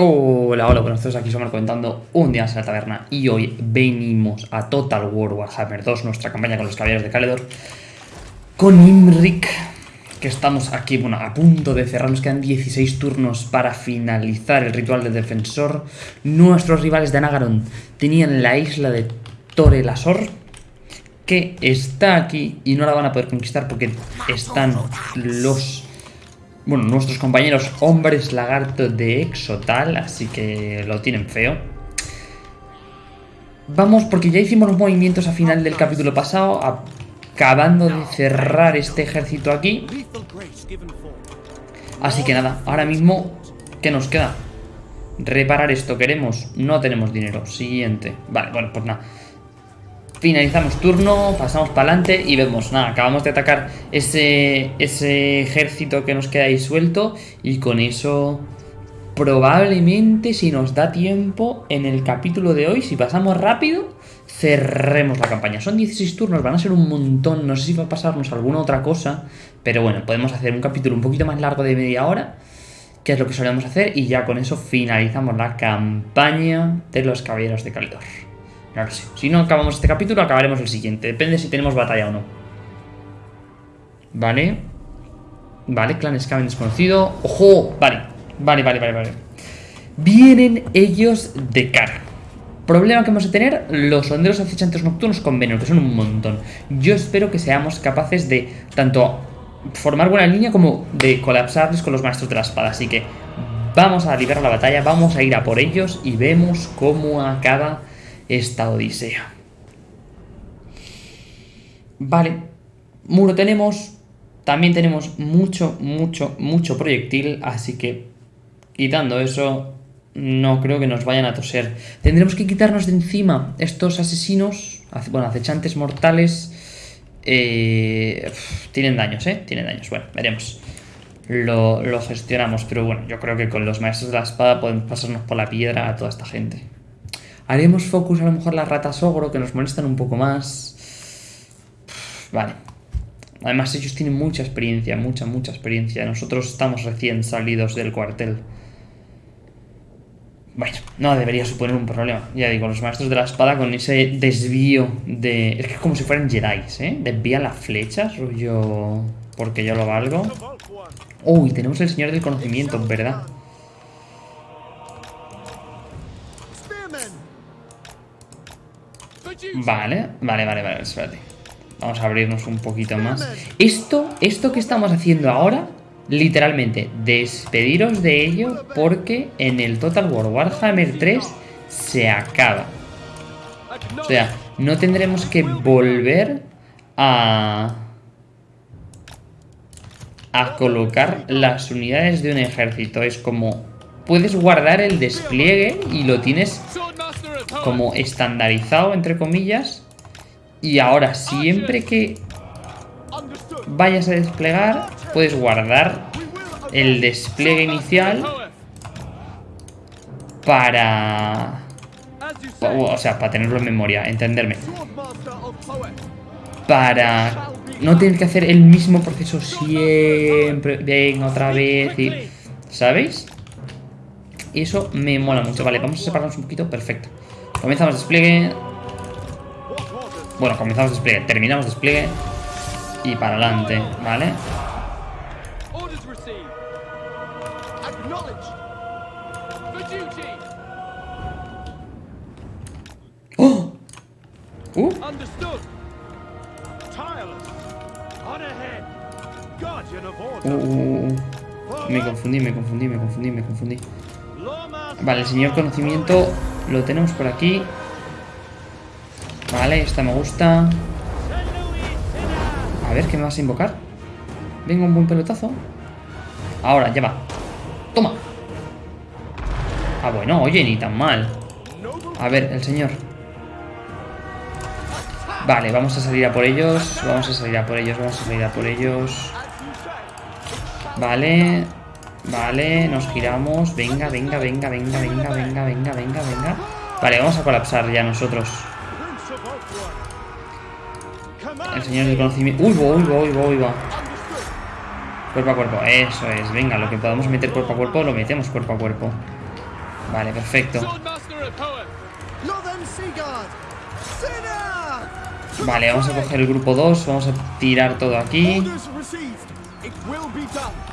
Hola, hola, buenos días, aquí somos comentando un día en la taberna y hoy venimos a Total War Warhammer 2, nuestra campaña con los caballeros de Caledor, con Imrik, que estamos aquí, bueno, a punto de cerrar, nos quedan 16 turnos para finalizar el ritual del defensor. Nuestros rivales de Anagaron tenían la isla de Torelasor, que está aquí y no la van a poder conquistar porque están los bueno, nuestros compañeros hombres lagarto de Exotal, así que lo tienen feo. Vamos, porque ya hicimos los movimientos a final del capítulo pasado, acabando de cerrar este ejército aquí. Así que nada, ahora mismo, ¿qué nos queda? Reparar esto, ¿queremos? No tenemos dinero. Siguiente. Vale, bueno, pues nada. Finalizamos turno, pasamos para adelante y vemos, nada, acabamos de atacar ese, ese ejército que nos queda ahí suelto y con eso probablemente si nos da tiempo en el capítulo de hoy, si pasamos rápido, cerremos la campaña. Son 16 turnos, van a ser un montón, no sé si va a pasarnos alguna otra cosa, pero bueno, podemos hacer un capítulo un poquito más largo de media hora, que es lo que solemos hacer, y ya con eso finalizamos la campaña de los Caballeros de Calidor. Claro Si no acabamos este capítulo, acabaremos el siguiente. Depende si tenemos batalla o no. Vale. Vale, clan Skaven desconocido. ¡Ojo! Vale. Vale, vale, vale, vale. Vienen ellos de cara. Problema que vamos a tener, los sonderos acechantes nocturnos con veneno, que son un montón. Yo espero que seamos capaces de tanto formar buena línea como de colapsarles con los maestros de la espada. Así que vamos a liberar la batalla, vamos a ir a por ellos y vemos cómo acaba esta odisea. Vale, muro tenemos, también tenemos mucho, mucho, mucho proyectil, así que quitando eso, no creo que nos vayan a toser. Tendremos que quitarnos de encima estos asesinos, bueno, acechantes mortales. Eh, tienen daños, ¿eh? Tienen daños. Bueno, veremos. Lo, lo gestionamos, pero bueno, yo creo que con los maestros de la espada podemos pasarnos por la piedra a toda esta gente. Haremos focus a lo mejor las ratas ogro que nos molestan un poco más. Vale. Además ellos tienen mucha experiencia, mucha, mucha experiencia. Nosotros estamos recién salidos del cuartel. Bueno, no debería suponer un problema. Ya digo, los maestros de la espada con ese desvío de... Es que es como si fueran Jedi, ¿eh? Desvía las flechas, rollo... Porque yo lo valgo. Uy, tenemos el señor del conocimiento, ¿verdad? Vale, vale, vale, vale, espérate. Vamos a abrirnos un poquito más. Esto, esto que estamos haciendo ahora, literalmente, despediros de ello porque en el Total War Warhammer 3 se acaba. O sea, no tendremos que volver a... a colocar las unidades de un ejército. Es como... Puedes guardar el despliegue y lo tienes como estandarizado, entre comillas. Y ahora, siempre que vayas a desplegar, puedes guardar el despliegue inicial para... O sea, para tenerlo en memoria, entenderme. Para no tener que hacer el mismo proceso siempre. Venga, otra vez. Y, ¿Sabéis? Y eso me mola mucho. Vale, vamos a separarnos un poquito. Perfecto. Comenzamos despliegue. Bueno, comenzamos despliegue. Terminamos despliegue. Y para adelante, ¿vale? ¡Oh! ¡Uh! uh, uh, uh, me confundí, me confundí, me confundí, me confundí. Vale, el señor conocimiento lo tenemos por aquí. Vale, esta me gusta. A ver, ¿qué me vas a invocar? Venga, un buen pelotazo. Ahora, ya va. ¡Toma! Ah, bueno, oye, ni tan mal. A ver, el señor. Vale, vamos a salir a por ellos. Vamos a salir a por ellos, vamos a salir a por ellos. Vale. Vale, nos giramos. Venga, venga, venga, venga, venga, venga, venga, venga, venga. Vale, vamos a colapsar ya nosotros. El señor del conocimiento. Uy, uy, uy, uy, uy, Cuerpo a cuerpo, eso es. Venga, lo que podamos meter cuerpo a cuerpo, lo metemos cuerpo a cuerpo. Vale, perfecto. Vale, vamos a coger el grupo 2. Vamos a tirar todo aquí.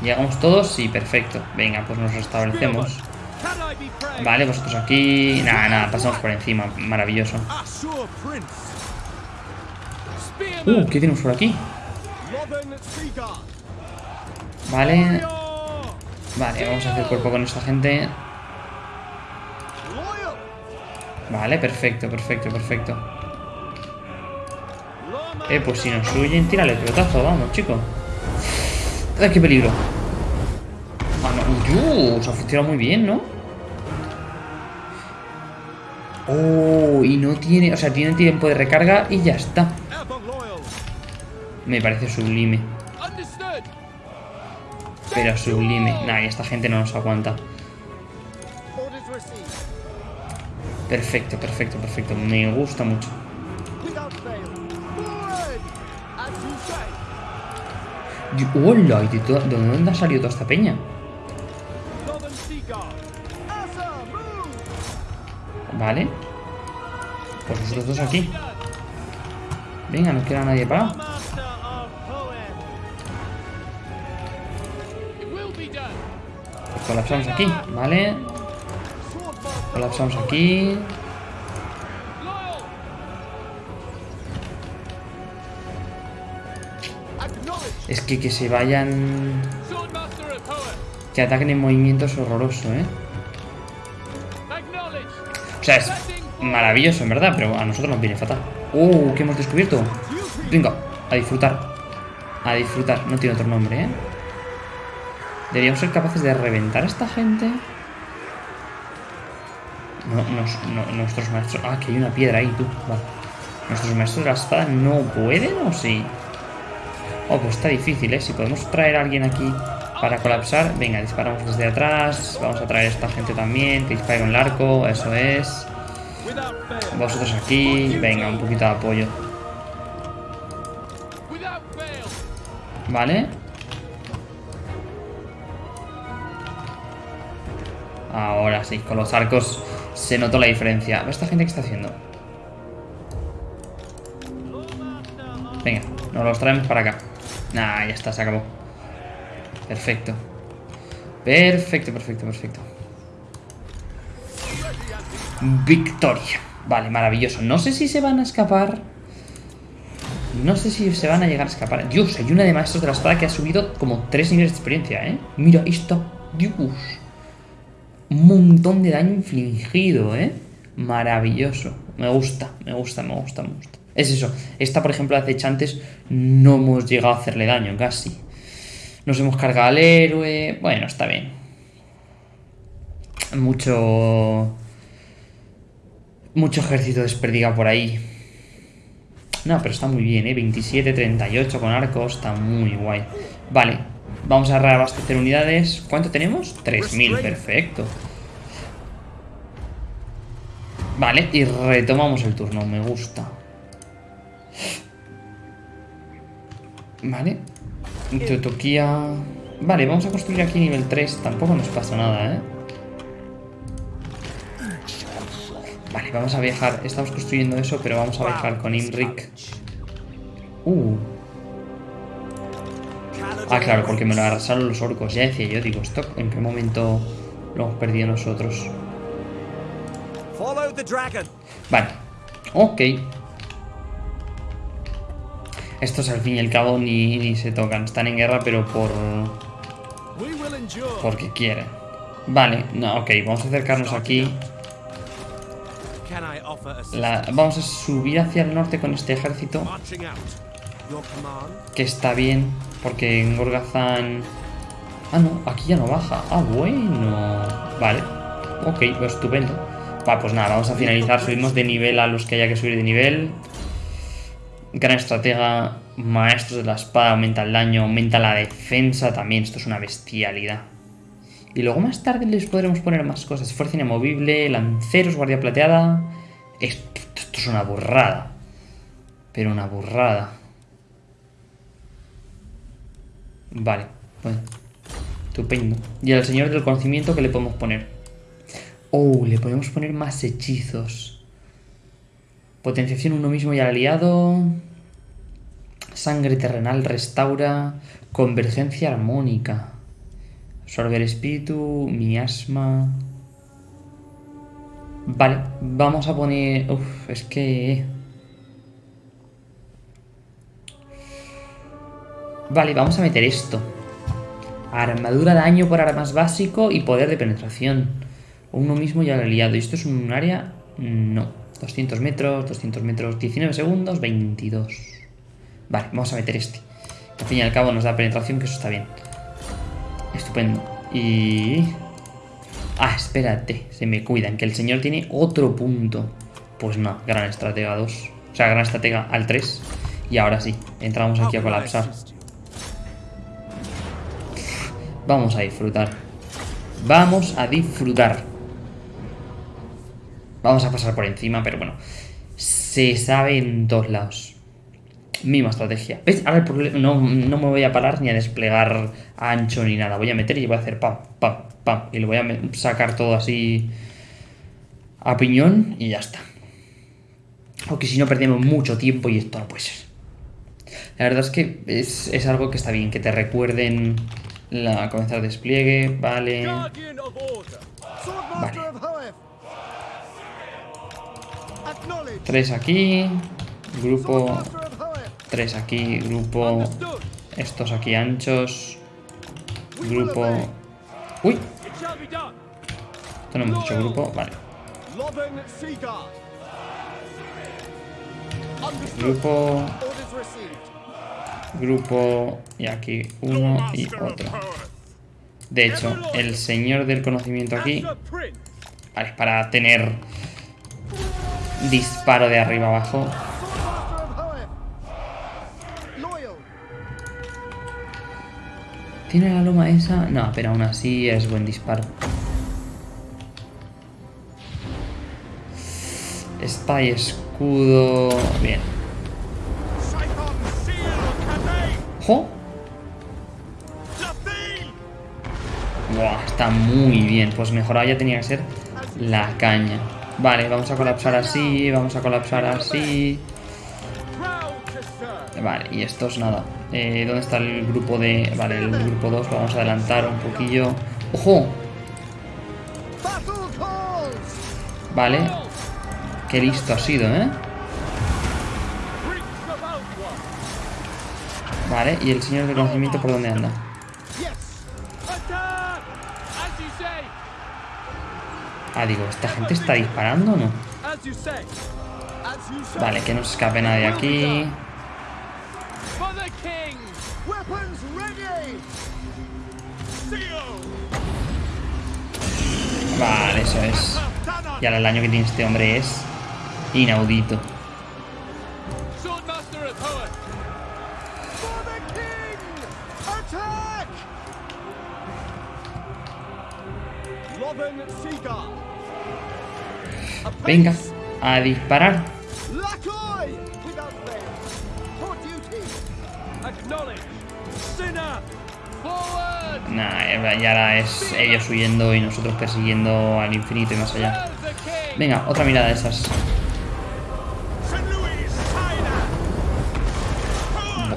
¿Llegamos todos? Sí, perfecto. Venga, pues nos restablecemos. Vale, vosotros aquí... Nada, nada, pasamos por encima. Maravilloso. Uh, ¿qué tenemos por aquí? Vale. Vale, vamos a hacer cuerpo con esta gente. Vale, perfecto, perfecto, perfecto. Eh, pues si nos huyen, tírale el pelotazo, vamos, chico. ¡Ay, qué peligro! Ah, no. se ha funcionado muy bien, ¿no? Oh, y no tiene... O sea, tiene tiempo de recarga y ya está. Me parece sublime. Pero sublime. Nah, y esta gente no nos aguanta. Perfecto, perfecto, perfecto. Me gusta mucho. ¡Hola! ¿De, ¿De dónde ha salido toda esta peña? Vale. Pues nosotros dos aquí. Venga, no queda nadie para. Pues colapsamos aquí, ¿vale? Colapsamos aquí. Es que que se vayan... Que ataquen en movimiento es horroroso, ¿eh? O sea, es maravilloso, en verdad, pero a nosotros nos viene fatal. ¡Uh! ¿Qué hemos descubierto? Venga, a disfrutar. A disfrutar. No tiene otro nombre, ¿eh? Deberíamos ser capaces de reventar a esta gente. No, nuestros maestros... Ah, que hay una piedra ahí, tú. Vale. ¿Nuestros maestros de la espada no pueden o sí? Oh, pues está difícil, ¿eh? Si podemos traer a alguien aquí para colapsar. Venga, disparamos desde atrás. Vamos a traer a esta gente también. Que dispare con el arco, eso es. Vosotros aquí. Venga, un poquito de apoyo. Vale. Ahora sí, con los arcos se notó la diferencia. ¿Esta gente qué está haciendo? Venga, nos los traemos para acá. Nah, ya está, se acabó. Perfecto. Perfecto, perfecto, perfecto. Victoria. Vale, maravilloso. No sé si se van a escapar. No sé si se van a llegar a escapar. Dios, hay una de maestros de la espada que ha subido como 3 niveles de experiencia, ¿eh? Mira, esto. Dios. Un montón de daño infligido, ¿eh? Maravilloso. Me gusta, me gusta, me gusta, me gusta. Es eso. Esta, por ejemplo, acechantes no hemos llegado a hacerle daño, casi. Nos hemos cargado al héroe. Bueno, está bien. Mucho... Mucho ejército desperdigado por ahí. No, pero está muy bien, ¿eh? 27, 38 con arcos. Está muy guay. Vale. Vamos a reabastecer unidades. ¿Cuánto tenemos? 3.000, perfecto. Vale, y retomamos el turno. Me gusta. Vale. Teotoquía... Vale, vamos a construir aquí nivel 3. Tampoco nos pasa nada, ¿eh? Vale, vamos a viajar. Estamos construyendo eso, pero vamos a viajar con Imrik. Uh. Ah, claro, porque me lo arrasaron los orcos. Ya decía yo, digo, ¿esto en qué momento lo hemos perdido nosotros? Vale. Ok. Estos al fin y al cabo ni, se tocan. Están en guerra, pero por... Porque quieren. Vale, no, ok, vamos a acercarnos aquí. vamos a subir hacia el norte con este ejército. Que está bien, porque en Gorgazán... Ah, no, aquí ya no baja. Ah, bueno. Vale. Ok, pues estupendo. Va, pues nada, vamos a finalizar. Subimos de nivel a los que haya que subir de nivel. Gran estratega, maestros de la espada, aumenta el daño, aumenta la defensa también. Esto es una bestialidad. Y luego más tarde les podremos poner más cosas. Fuerza inamovible, lanceros, guardia plateada. Esto, esto es una burrada. Pero una burrada. Vale, bueno. Estupendo. Y al señor del conocimiento, ¿qué le podemos poner? Oh, le podemos poner más hechizos. Potenciación uno mismo y al aliado. Sangre terrenal restaura. Convergencia armónica. Absorber espíritu, miasma. Vale, vamos a poner... Uf, es que... Vale, vamos a meter esto. Armadura daño por armas básico y poder de penetración. Uno mismo ya lo he liado. ¿Y esto es un área? No. 200 metros, 200 metros, 19 segundos, 22. Vale, vamos a meter este. Al fin y al cabo nos da penetración, que eso está bien. Estupendo. Y... Ah, espérate, se me cuidan, que el señor tiene otro punto. Pues no, gran estratega 2. O sea, gran estratega al 3. Y ahora sí, entramos aquí a colapsar. Vamos a disfrutar. Vamos a disfrutar. Vamos a pasar por encima, pero bueno. Se sabe en todos lados. Misma estrategia. ¿Ves? Ahora el problema... No, no me voy a parar ni a desplegar ancho ni nada. Voy a meter y voy a hacer pam, pam, pam. Y le voy a sacar todo así a piñón y ya está. Aunque si no perdemos mucho tiempo y esto no puede ser. La verdad es que es, es algo que está bien, que te recuerden la comenzar despliegue, vale. Vale. Tres aquí. Grupo. Tres aquí. Grupo. Estos aquí anchos. Grupo. ¡Uy! Esto no hemos hecho grupo. Vale. Grupo grupo y aquí uno y otro. De hecho, el señor del conocimiento aquí, vale, para tener disparo de arriba abajo. ¿Tiene la loma esa? No, pero aún así es buen disparo. Y escudo... Bien. ¡Ojo! está muy bien. Pues mejor ya tenía que ser la caña. Vale, vamos a colapsar así, vamos a colapsar así. Vale, y esto es nada. Eh, ¿Dónde está el grupo de...? Vale, el grupo 2 lo vamos a adelantar un poquillo. ¡Ojo! Vale. Qué listo ha sido, ¿eh? Vale, ¿y el señor del conocimiento por dónde anda? Ah, digo, ¿esta gente está disparando o no? Vale, que no se escape nadie aquí. Vale, eso es. Y ahora el daño que tiene este hombre es inaudito. Venga, a disparar. Nah, ya ahora es ellos huyendo y nosotros persiguiendo al infinito y más allá. Venga, otra mirada de esas.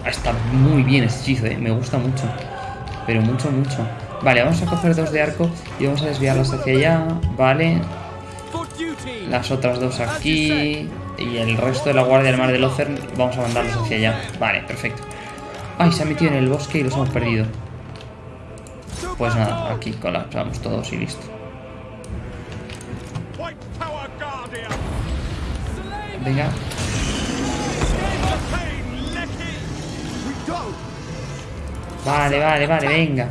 Está muy bien ese hechizo, eh. me gusta mucho. Pero mucho, mucho. Vale, vamos a coger dos de arco y vamos a desviarlas hacia allá. Vale. Las otras dos aquí. Y el resto de la guardia del mar de Lothern vamos a mandarlos hacia allá. Vale, perfecto. Ay, se ha metido en el bosque y los hemos perdido. Pues nada, aquí colapsamos todos y listo. Venga. Vale, vale, vale, venga.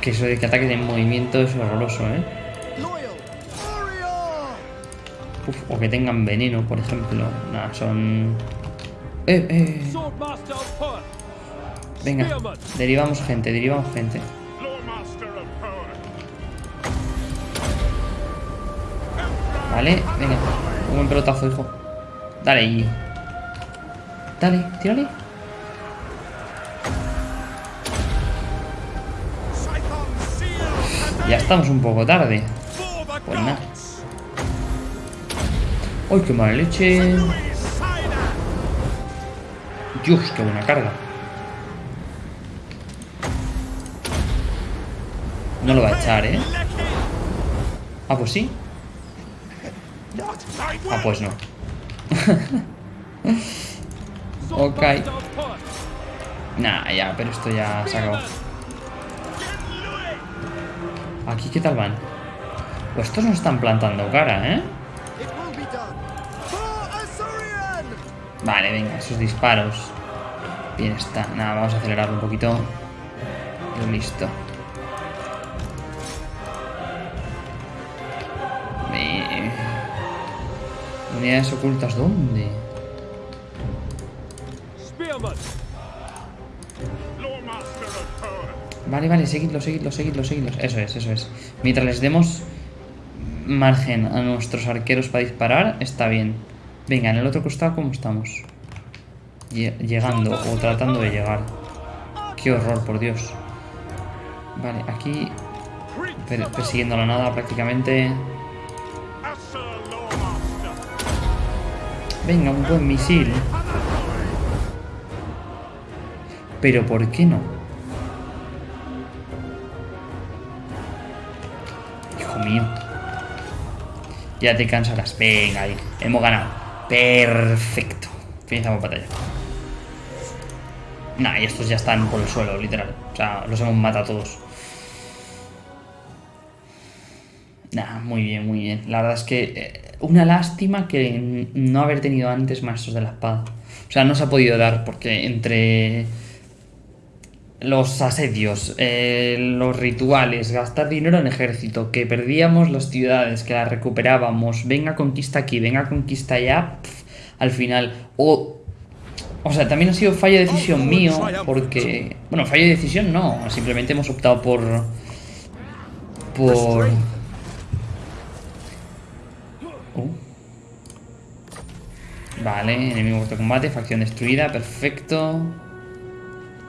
Que eso de que ataques en movimiento es horroroso, ¿eh? o que tengan veneno, por ejemplo. Nada, son... ¡Eh, eh! Venga, derivamos gente, derivamos gente. Vale, venga. Un buen pelotazo, hijo. Dale ahí. Dale, tírale. Ya estamos un poco tarde. Pues nada. ¡Uy, qué mala leche! ¡Dios, qué buena carga! No lo va a echar, ¿eh? Ah, pues sí. Ah, pues no. ok. Nah, ya, pero esto ya se acabó. Aquí, ¿qué tal van? Pues estos nos están plantando cara, ¿eh? Vale, venga, esos disparos. Bien está. Nada, vamos a acelerarlo un poquito. Listo. Unidades ocultas, ¿dónde? Vale, vale, seguidlo, seguidlo, seguidlo, seguidlo. Eso es, eso es. Mientras les demos margen a nuestros arqueros para disparar, está bien. Venga, en el otro costado, ¿cómo estamos? Llegando o tratando de llegar. Qué horror, por Dios. Vale, aquí persiguiendo la nada prácticamente. Venga, un buen misil. Pero ¿por qué no? Ya te cansarás. Venga, ahí. Hemos ganado. Perfecto. Finalizamos batalla. Nah, y estos ya están por el suelo, literal. O sea, los hemos matado todos. Nah, muy bien, muy bien. La verdad es que eh, una lástima que no haber tenido antes maestros de la espada. O sea, no se ha podido dar porque entre los asedios, eh, los rituales, gastar dinero en ejército, que perdíamos las ciudades, que las recuperábamos, venga conquista aquí, venga conquista allá, al final, o... O sea, también ha sido fallo de decisión mío, porque... Bueno, fallo de decisión no, simplemente hemos optado por... Por Uh. Vale, enemigo de combate, facción destruida, perfecto.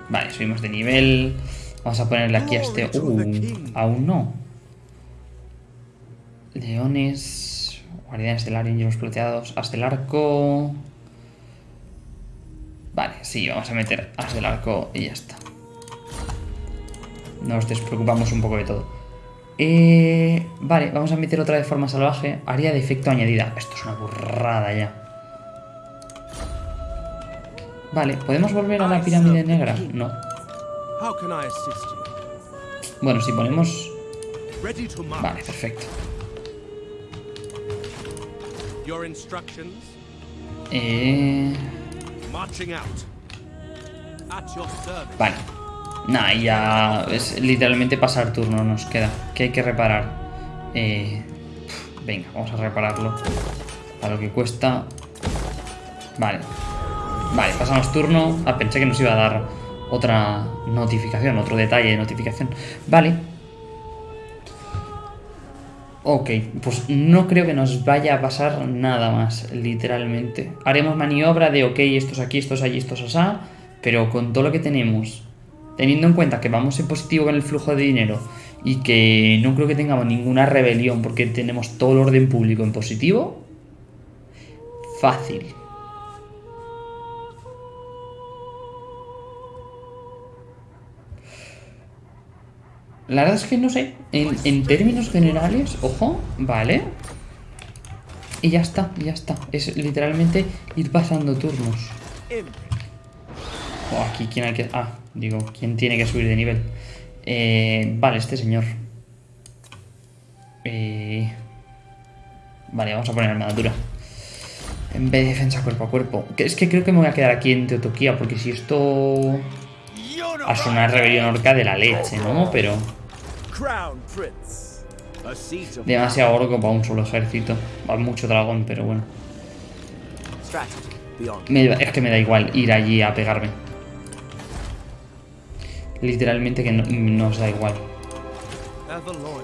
Vale, subimos de nivel. Vamos a ponerle aquí a este... Uh, aún no. Leones, guardianes del área, los plateados, as del arco... Vale, sí, vamos a meter as del arco y ya está. Nos despreocupamos un poco de todo. Eh, vale, vamos a meter otra de forma salvaje. Área de efecto añadida. Esto es una burrada ya. Vale, ¿podemos volver a la pirámide negra? No. Bueno, si ponemos... Vale, perfecto. Eh... Vale. Nah, ya es literalmente pasar turno nos queda. ¿Qué hay que reparar? Eh, venga, vamos a repararlo. A lo que cuesta. Vale. Vale, pasamos turno. Ah, pensé que nos iba a dar otra notificación, otro detalle de notificación. Vale. Ok, pues no creo que nos vaya a pasar nada más, literalmente. Haremos maniobra de, ok, estos aquí, estos allí, estos asá, pero con todo lo que tenemos teniendo en cuenta que vamos en positivo con el flujo de dinero y que no creo que tengamos ninguna rebelión porque tenemos todo el orden público en positivo, fácil. La verdad es que no sé, en, términos generales, ojo, vale. Y ya está, ya está. Es literalmente ir pasando turnos. Oh, aquí, ¿quién hay que...? Ah, digo, ¿quién tiene que subir de nivel? Eh, vale, este señor. Eh, vale, vamos a poner armadura. En vez de defensa cuerpo a cuerpo. Es que creo que me voy a quedar aquí en Teotoquía, porque si esto... A una rebelión orca de la leche, ¿no? Pero... Demasiado orco para un solo ejército. Va mucho dragón, pero bueno. es que me da igual ir allí a pegarme. Literalmente que no, nos da igual.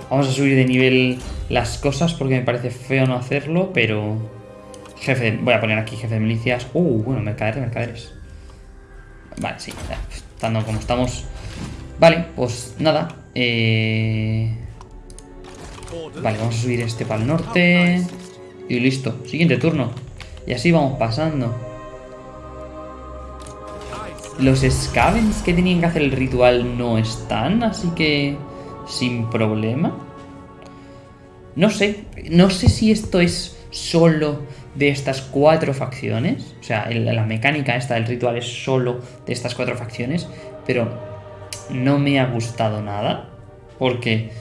Vamos a subir de nivel las cosas porque me parece feo no hacerlo, pero... Jefe, voy a poner aquí jefe de milicias. Uh, bueno, mercaderes, mercaderes. Vale, sí, estando como estamos. Vale, pues nada. Eh... Vale, vamos a subir este para el norte. Y listo. Siguiente turno. Y así vamos pasando. Los scavens que tenían que hacer el ritual no están, así que sin problema. No sé, no sé si esto es solo de estas cuatro facciones. O sea, la mecánica esta del ritual es solo de estas cuatro facciones. Pero no me ha gustado nada. Porque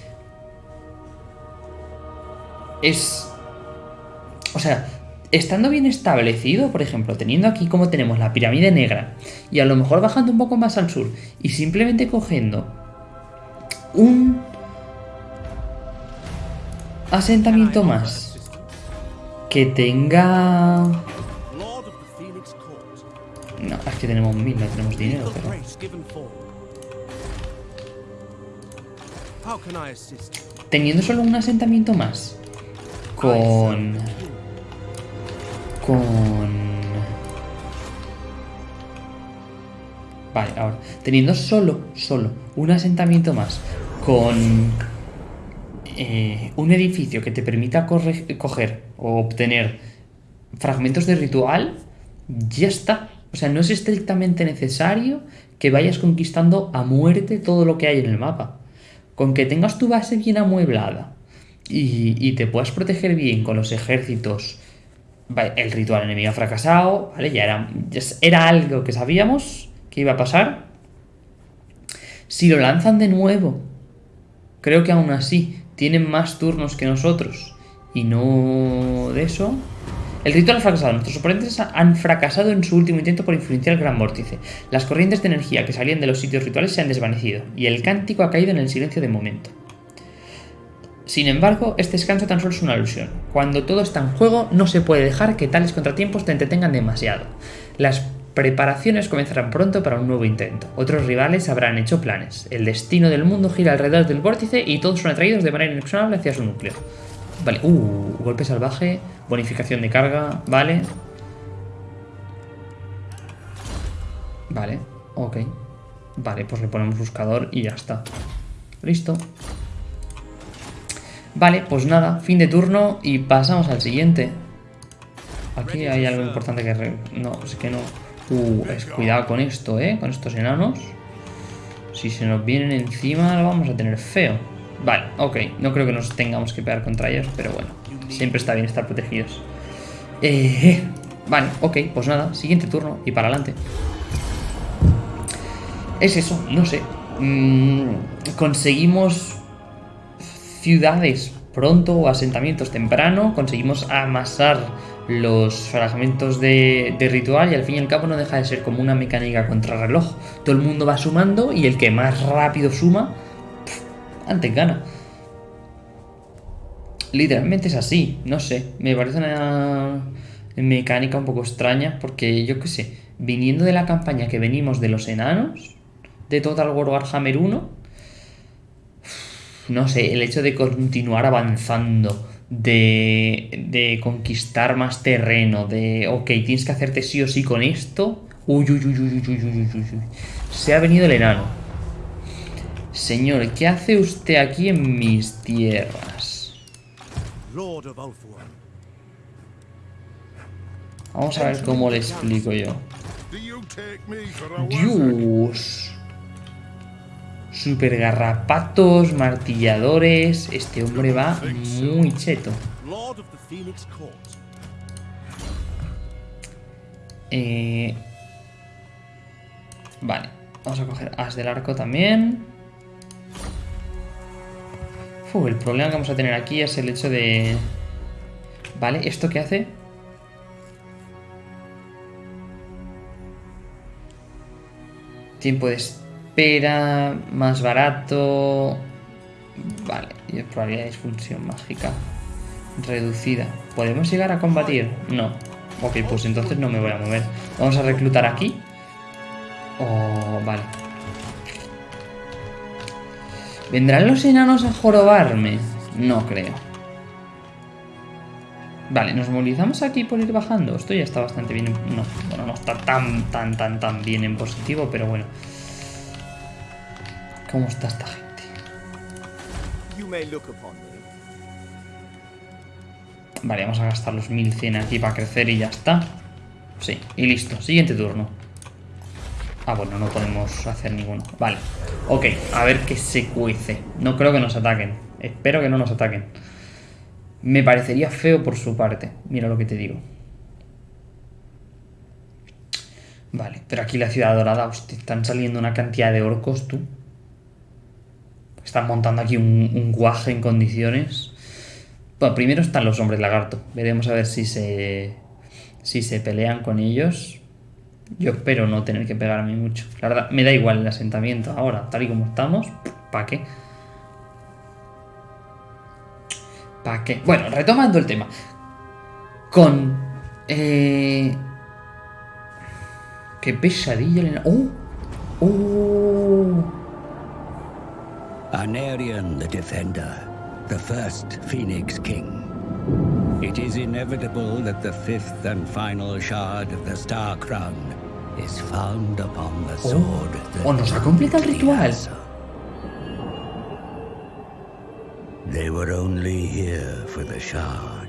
es... O sea, estando bien establecido, por ejemplo, teniendo aquí como tenemos la pirámide negra y a lo mejor bajando un poco más al sur y simplemente cogiendo un asentamiento más que tenga... No, es que tenemos mil, no tenemos dinero, pero... Teniendo solo un asentamiento más con... Con... Vale, ahora, teniendo solo, solo un asentamiento más con eh, un edificio que te permita coger o obtener fragmentos de ritual, ya está. O sea, no es estrictamente necesario que vayas conquistando a muerte todo lo que hay en el mapa. Con que tengas tu base bien amueblada y, te puedas proteger bien con los ejércitos, el ritual enemigo ha fracasado, ¿vale? Ya era, ya era algo que sabíamos que iba a pasar. Si lo lanzan de nuevo, creo que aún así tienen más turnos que nosotros y no de eso. El ritual ha fracasado. Nuestros oponentes han fracasado en su último intento por influenciar el gran vórtice. Las corrientes de energía que salían de los sitios rituales se han desvanecido y el cántico ha caído en el silencio de momento. Sin embargo, este descanso tan solo es una alusión. Cuando todo está en juego, no se puede dejar que tales contratiempos te entretengan demasiado. Las Preparaciones comenzarán pronto para un nuevo intento. Otros rivales habrán hecho planes. El destino del mundo gira alrededor del vórtice y todos son atraídos de manera inexorable hacia su núcleo. Vale, uh, golpe salvaje, bonificación de carga, vale. Vale, ok. Vale, pues le ponemos buscador y ya está. Listo. Vale, pues nada, fin de turno y pasamos al siguiente. Aquí hay algo importante que... No, es que no... Uh, es, cuidado con esto, ¿eh? Con estos enanos. Si se nos vienen encima lo vamos a tener feo. Vale, ok. No creo que nos tengamos que pegar contra ellos, pero bueno. Siempre está bien estar protegidos. Eh, vale, ok. Pues nada, siguiente turno y para adelante. Es eso, no sé. Mm, conseguimos ciudades pronto o asentamientos temprano. Conseguimos amasar los fragmentos de, ritual y al fin y al cabo no deja de ser como una mecánica contrarreloj. Todo el mundo va sumando y el que más rápido suma, antes gana. Literalmente es así, no sé, me parece una mecánica un poco extraña porque yo qué sé, viniendo de la campaña que venimos de los enanos, de Total War Warhammer 1, no sé, el hecho de continuar avanzando de, conquistar más terreno, de, ok, tienes que hacerte sí o sí con esto. Uy, uy, uy, uy, uy, uy, uy, uy. Se ha venido el enano. Señor, ¿qué hace usted aquí en mis tierras? Vamos a ver cómo le explico yo. Dios. Super garrapatos, martilladores. Este hombre va muy cheto. Eh... Vale, vamos a coger as del arco también. El problema que vamos a tener aquí es el hecho de... Vale, ¿esto qué hace? Tiempo de espera, más barato. Vale, y probabilidad de disfunción mágica reducida. ¿Podemos llegar a combatir? No. Ok, pues entonces no me voy a mover. Vamos a reclutar aquí. Oh, vale. ¿Vendrán los enanos a jorobarme? No creo. Vale, nos movilizamos aquí por ir bajando. Esto ya está bastante bien. No, bueno, no está tan, tan, tan, tan bien en positivo, pero bueno. ¿Cómo está esta gente? Vale, vamos a gastar los 1100 aquí para crecer y ya está. Sí, y listo. Siguiente turno. Ah, bueno, no podemos hacer ninguno. Vale. Ok, a ver qué se cuece. No creo que nos ataquen. Espero que no nos ataquen. Me parecería feo por su parte. Mira lo que te digo. Vale, pero aquí la ciudad dorada, hostia, están saliendo una cantidad de orcos, tú. Están montando aquí un, un guaje en condiciones. Bueno, primero están los hombres lagarto. Veremos a ver si se, si se pelean con ellos. Yo espero no tener que pegarme mucho. La verdad, me da igual el asentamiento ahora, tal y como estamos. ¿Para qué? ¿Para qué? Bueno, retomando el tema. Con... Eh... Qué pesadilla. ¡Oh! ¡Oh! Anarion the Defender, the first Phoenix King. It is inevitable that the fifth and final shard of the Star Crown is found upon the oh. sword. that Oh, nos ha completado el ritual. They were only here for the shard,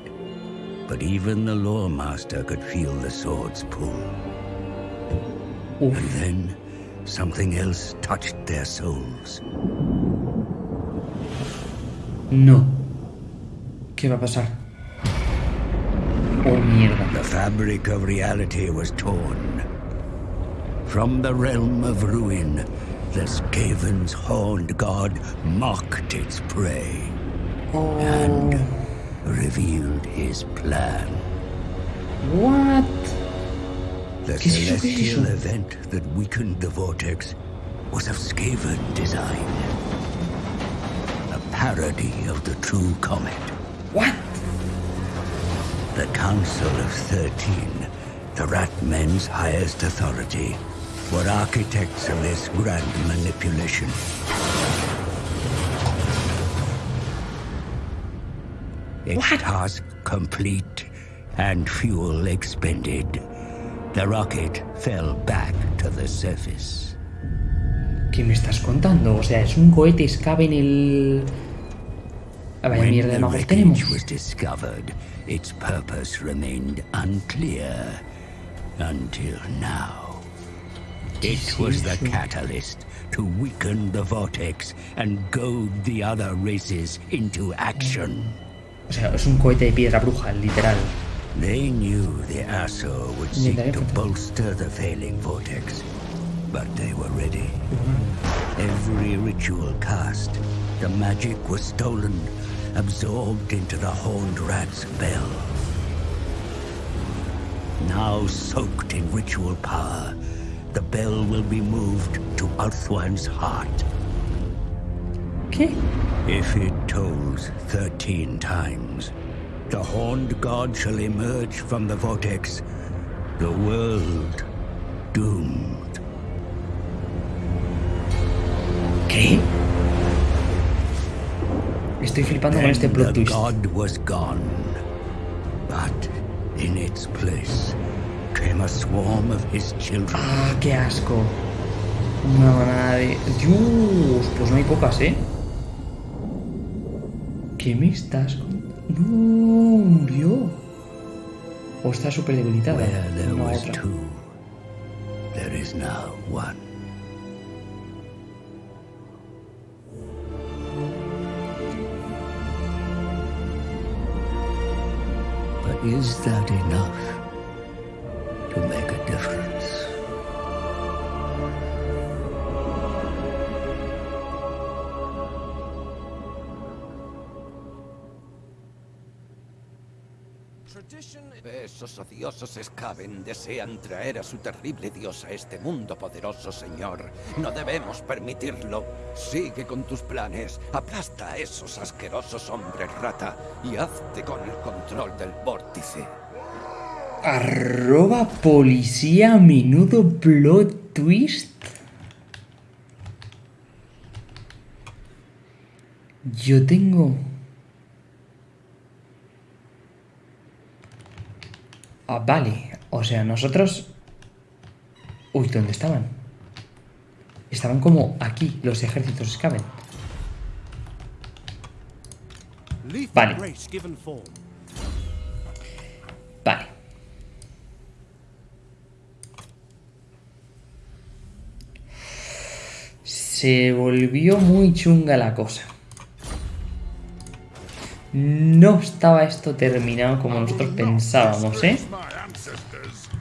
but even the lore master could feel the sword's pull. And then something else touched their souls. No. ¿Qué va a pasar? Oh, mierda. The fabric of reality was torn. From the realm of ruin, the Skaven's horned god mocked its prey Oh. and revealed his plan. What? The ¿Qué es eso? ¿Qué es celestial event that weakened the vortex was of Skaven design. A parody of the true comet. What? The Council of Thirteen, the Ratmen's highest authority, were architects of this grand manipulation. Its What? task complete and fuel expended, the rocket fell back to the surface. ¿Qué me estás contando? O sea, es un cohete en el... Ah, When mierda de the magos tenemos. wreckage was discovered, its purpose remained unclear until now. It was the catalyst to weaken the vortex and goad the other races into action. O sea, es un cohete de piedra bruja, literal. They knew the Asso would seek they to have to- bolster the failing vortex, but they were ready. Every ritual cast, the magic was stolen, absorbed into the horned rat's bell. Now soaked in ritual power, the bell will be moved to Althwan's heart. ¿Qué? If it tolls thirteen times, the horned god shall emerge from the vortex, the world doomed. ¿Qué? Estoy flipando con este plot twist. god was gone, but in its place came a swarm of his children. Ah, qué asco. Una manada de... Dios, pues no hay pocas, ¿eh? ¿Qué me estás? No, murió. O está súper debilitada. Where there was two, there is now one. But is that enough to make a difference? Esos odiosos Skaven desean traer a su terrible dios a este mundo poderoso, señor. No debemos permitirlo. Sigue con tus planes. Aplasta a esos asquerosos hombres rata y hazte con el control del vórtice. Arroba policía menudo plot twist. Yo tengo... Ah, vale, o sea, nosotros... Uy, ¿dónde estaban? Estaban como aquí, los ejércitos escaben. Vale. Vale. Se volvió muy chunga la cosa. No estaba esto terminado como nosotros pensábamos, ¿eh?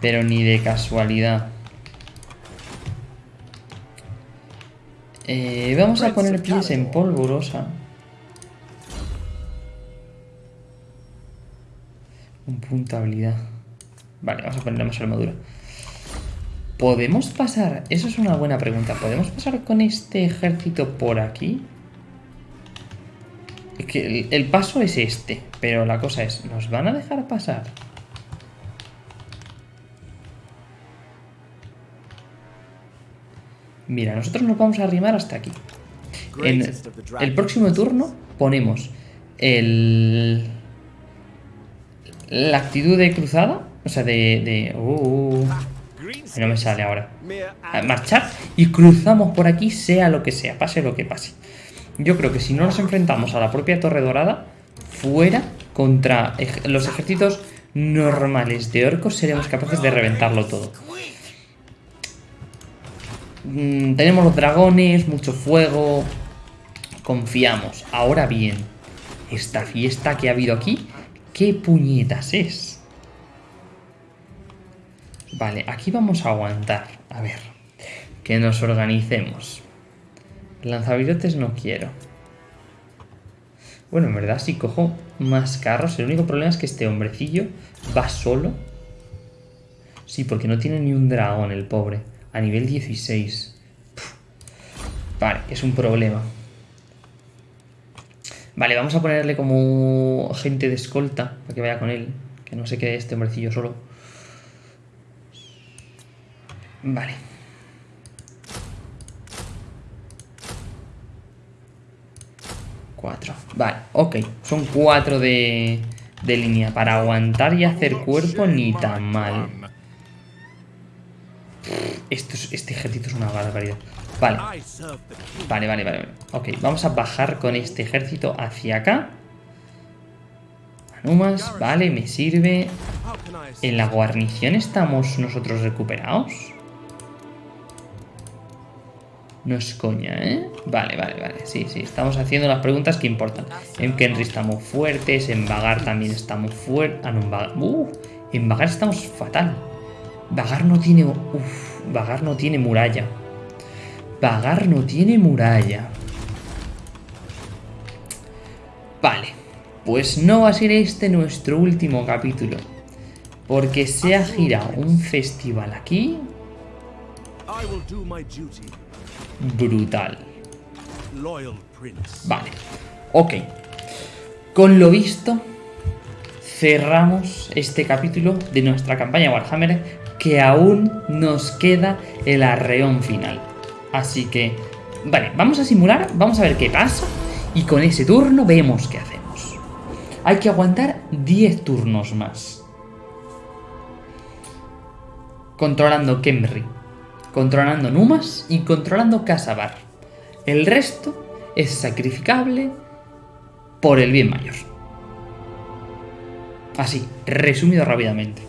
Pero ni de casualidad. Eh, vamos a poner pies en polvorosa. Un punto habilidad. Vale, vamos a ponerle más armadura. ¿Podemos pasar? Eso es una buena pregunta. ¿Podemos pasar con este ejército por aquí? Que el, el paso es este, pero la cosa es, ¿nos van a dejar pasar? Mira, nosotros nos vamos a arrimar hasta aquí. En el próximo turno ponemos el... La actitud de cruzada, o sea, de... de uh, no me sale ahora. A marchar y cruzamos por aquí, sea lo que sea, pase lo que pase. Yo creo que si no nos enfrentamos a la propia Torre Dorada, fuera contra los ejércitos normales de orcos, seremos capaces de reventarlo todo. Mm, tenemos los dragones, mucho fuego. Confiamos. Ahora bien, esta fiesta que ha habido aquí, ¿qué puñetas es? Vale, aquí vamos a aguantar. A ver, que nos organicemos. Lanzavirotes no quiero. Bueno, en verdad, si cojo más carros, el único problema es que este hombrecillo va solo. Sí, porque no tiene ni un dragón el pobre. A nivel 16. Puf. Vale, es un problema. Vale, vamos a ponerle como gente de escolta para que vaya con él. Que no se quede este hombrecillo solo. Vale. Cuatro. Vale, ok. Son cuatro de, de línea. Para aguantar y hacer cuerpo ni tan mal. Este ejército es una barbaridad. Vale. Vale, vale, vale. Ok, vamos a bajar con este ejército hacia acá. Anumas, vale, me sirve. ¿En la guarnición estamos nosotros recuperados? No es coña, ¿eh? Vale, vale, vale. Sí, sí, estamos haciendo las preguntas que importan. En Kenry estamos fuertes, en Vagar también estamos fuertes. Ah, no, en Vagar. Uh, en Vagar estamos fatal. Vagar no tiene. Uf, Vagar no tiene muralla. Vagar no tiene muralla. Vale. Pues no va a ser este nuestro último capítulo. Porque se ha girado un festival aquí brutal. Vale. Ok. Con lo visto, cerramos este capítulo de nuestra campaña Warhammer que aún nos queda el arreón final. Así que, vale, vamos a simular, vamos a ver qué pasa y con ese turno vemos qué hacemos. Hay que aguantar 10 turnos más. Controlando Kemri, controlando Numas y controlando Casabar. El resto es sacrificable por el bien mayor. Así, resumido rápidamente.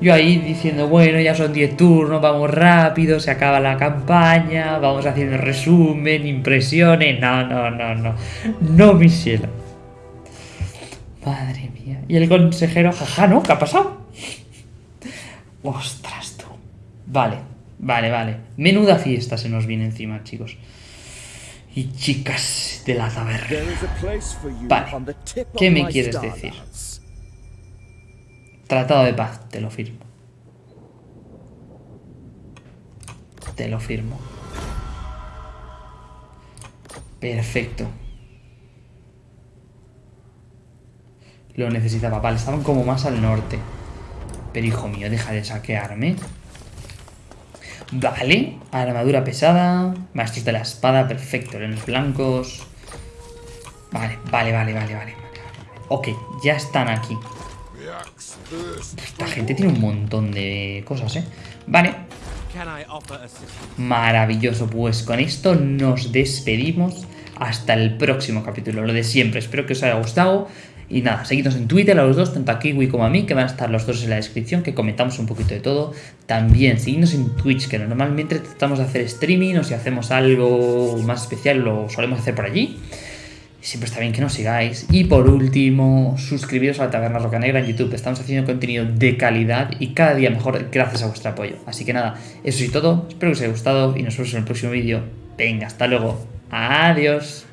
Yo ahí diciendo, bueno, ya son 10 turnos, vamos rápido, se acaba la campaña, vamos haciendo resumen, impresiones. No, no, no, no. No, mi cielo. Madre mía. Y el consejero, jaja, ¿no? ¿Qué ha pasado? Ostras, tú. Vale, vale, vale. Menuda fiesta se nos viene encima, chicos. Y chicas de la taberna. Vale. ¿Qué me quieres decir? Tratado de paz, te lo firmo. Te lo firmo. Perfecto. Lo necesitaba. Vale, estaban como más al norte. Pero hijo mío, deja de saquearme. Vale, armadura pesada, maestros de la espada, perfecto, leones blancos. Vale, vale, vale, vale, vale. Ok, ya están aquí. Esta gente tiene un montón de cosas, ¿eh? Vale, maravilloso. Pues con esto nos despedimos hasta el próximo capítulo. Lo de siempre, espero que os haya gustado. Y nada, seguidnos en Twitter a los dos, tanto a Kiwi como a mí, que van a estar los dos en la descripción, que comentamos un poquito de todo. También seguidnos en Twitch, que normalmente tratamos de hacer streaming o si hacemos algo más especial lo solemos hacer por allí. Siempre está bien que nos sigáis. Y por último, suscribiros a la Taberna Roca Negra en YouTube. Estamos haciendo contenido de calidad y cada día mejor gracias a vuestro apoyo. Así que nada, eso es todo. Espero que os haya gustado y nos vemos en el próximo vídeo. Venga, hasta luego. Adiós.